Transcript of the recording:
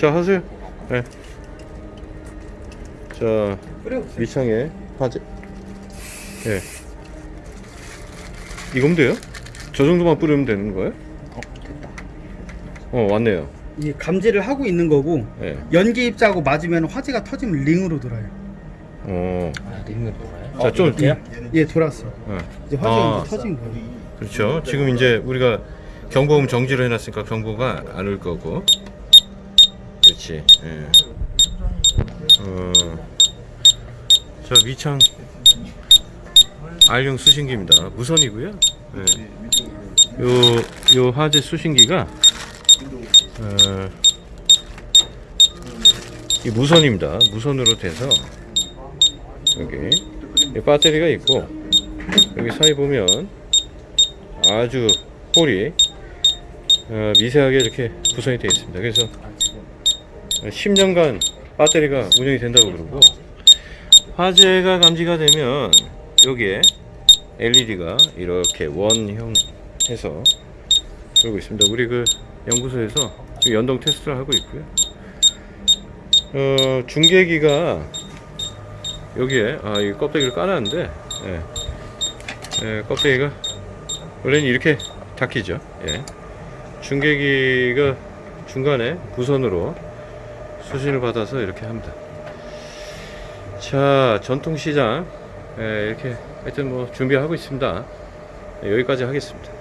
자 하세요. 네. 자. 밑창에 화재. 예. 이거면 돼요? 저 정도만 뿌리면 되는 거예요? 어, 됐다. 어 왔네요. 이게 감지를 하고 있는 거고 예. 연기 입자하고 맞으면 화재가 터지면 링으로 돌아요. 어. 아, 링을 돌아요? 자, 좀- 이렇게요? 예, 돌았어. 예. 이제 화재가 아. 터진 거예요. 그렇죠. 지금 이제 우리가 경보음 정지를 해놨으니까 경보가 안 올 거고. 그렇지. 예. 어. 자 미창 알용 수신기입니다. 무선이고요. 예. 요, 요 화재 수신기가 어, 이 무선입니다. 무선으로 돼서 여기 이 배터리가 있고 여기 사이 보면 아주 홀이 어, 미세하게 이렇게 구성이 되어 있습니다. 그래서 10년간 배터리가 운영이 된다고 그러고 화재가 감지가 되면 여기에 LED가 이렇게 원형 해서 그러고 있습니다. 우리 그 연구소에서 연동 테스트를 하고 있고요. 어, 중계기가 여기에 아, 이 껍데기를 까놨는데 예. 예, 껍데기가 원래는 이렇게 닫히죠. 예. 중계기가 중간에 무선으로 수신을 받아서 이렇게 합니다. 자, 전통시장 예, 이렇게 하여튼 뭐 준비하고 있습니다. 예, 여기까지 하겠습니다.